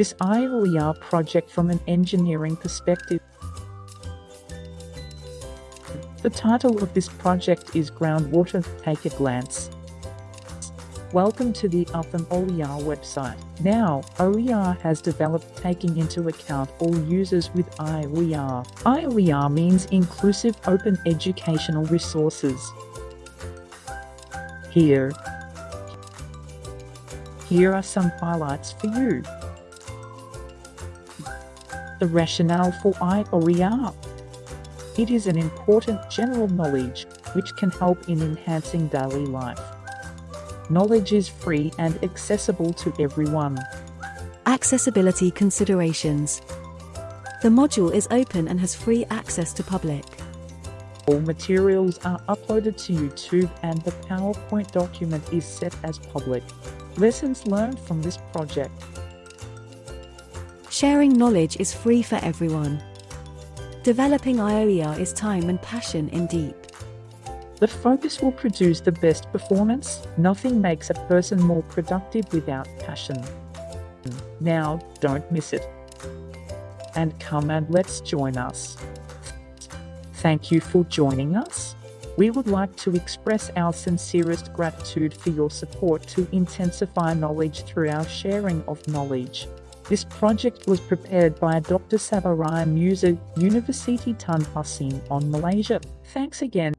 this IOER project from an engineering perspective. The title of this project is Groundwater Take a Glance. Welcome to the Upham OER website. Now, OER has developed taking into account all users with IOER. IOER means Inclusive Open Educational Resources. Here, here are some highlights for you. The rationale for IOER. It is an important general knowledge which can help in enhancing daily life. Knowledge is free and accessible to everyone. Accessibility considerations. The module is open and has free access to public. All materials are uploaded to YouTube and the PowerPoint document is set as public. Lessons learned from this project. Sharing knowledge is free for everyone. Developing IOER is time and passion in deep. The focus will produce the best performance. Nothing makes a person more productive without passion. Now, don't miss it. And come and let's join us. Thank you for joining us. We would like to express our sincerest gratitude for your support to intensify knowledge through our sharing of knowledge. This project was prepared by Dr. Sabaraya Musa, University Tun Hussein Onn Malaysia. Thanks again.